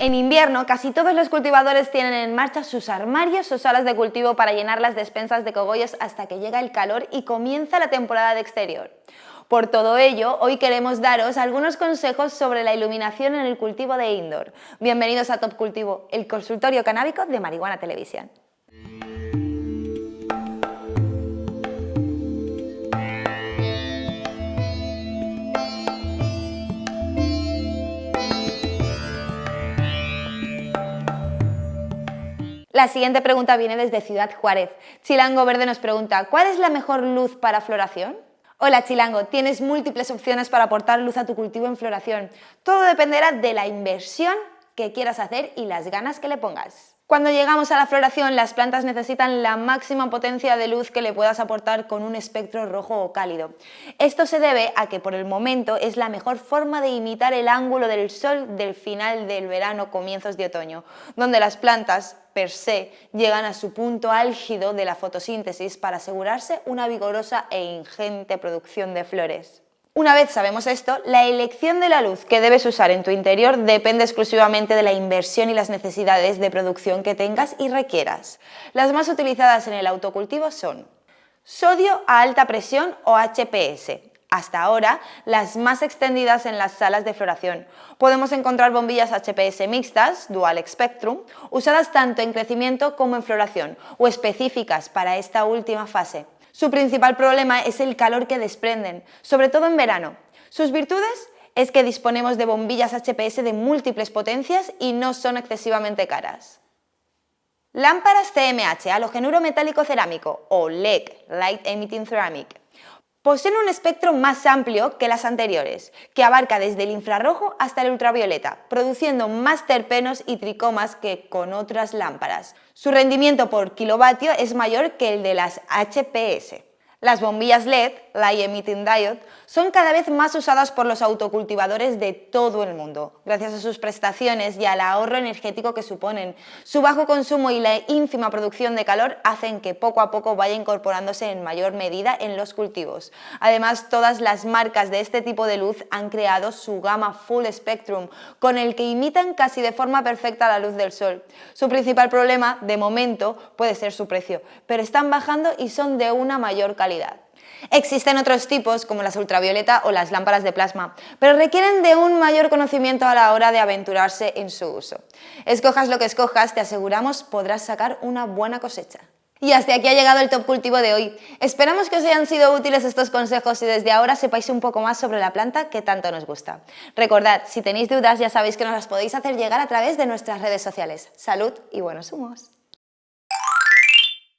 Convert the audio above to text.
En invierno, casi todos los cultivadores tienen en marcha sus armarios o salas de cultivo para llenar las despensas de cogollos hasta que llega el calor y comienza la temporada de exterior. Por todo ello, hoy queremos daros algunos consejos sobre la iluminación en el cultivo de indoor. Bienvenidos a Top Cultivo, el consultorio canábico de Marihuana Televisión. La siguiente pregunta viene desde Ciudad Juárez. Chilango Verde nos pregunta, ¿cuál es la mejor luz para floración? Hola Chilango, tienes múltiples opciones para aportar luz a tu cultivo en floración. Todo dependerá de la inversión que quieras hacer y las ganas que le pongas. Cuando llegamos a la floración, las plantas necesitan la máxima potencia de luz que le puedas aportar con un espectro rojo o cálido. Esto se debe a que por el momento es la mejor forma de imitar el ángulo del sol del final del verano, comienzos de otoño, donde las plantas per se llegan a su punto álgido de la fotosíntesis para asegurarse una vigorosa e ingente producción de flores. Una vez sabemos esto, la elección de la luz que debes usar en tu interior depende exclusivamente de la inversión y las necesidades de producción que tengas y requieras. Las más utilizadas en el autocultivo son sodio a alta presión o HPS, hasta ahora las más extendidas en las salas de floración. Podemos encontrar bombillas HPS mixtas, Dual Spectrum, usadas tanto en crecimiento como en floración, o específicas para esta última fase. Su principal problema es el calor que desprenden, sobre todo en verano. Sus virtudes es que disponemos de bombillas HPS de múltiples potencias y no son excesivamente caras. Lámparas CMH, halogenuro metálico cerámico o LED, Light Emitting Ceramic. Poseen un espectro más amplio que las anteriores, que abarca desde el infrarrojo hasta el ultravioleta, produciendo más terpenos y tricomas que con otras lámparas. Su rendimiento por kilovatio es mayor que el de las HPS. Las bombillas LED, Light Emitting Diode, son cada vez más usadas por los autocultivadores de todo el mundo, gracias a sus prestaciones y al ahorro energético que suponen. Su bajo consumo y la ínfima producción de calor hacen que poco a poco vaya incorporándose en mayor medida en los cultivos. Además, todas las marcas de este tipo de luz han creado su gama Full Spectrum, con el que imitan casi de forma perfecta la luz del sol. Su principal problema, de momento, puede ser su precio, pero están bajando y son de una mayor Existen otros tipos como las ultravioleta o las lámparas de plasma, pero requieren de un mayor conocimiento a la hora de aventurarse en su uso. Escojas lo que escojas, te aseguramos podrás sacar una buena cosecha. Y hasta aquí ha llegado el Top Cultivo de hoy. Esperamos que os hayan sido útiles estos consejos y desde ahora sepáis un poco más sobre la planta que tanto nos gusta. Recordad, si tenéis dudas ya sabéis que nos las podéis hacer llegar a través de nuestras redes sociales. Salud y buenos humos.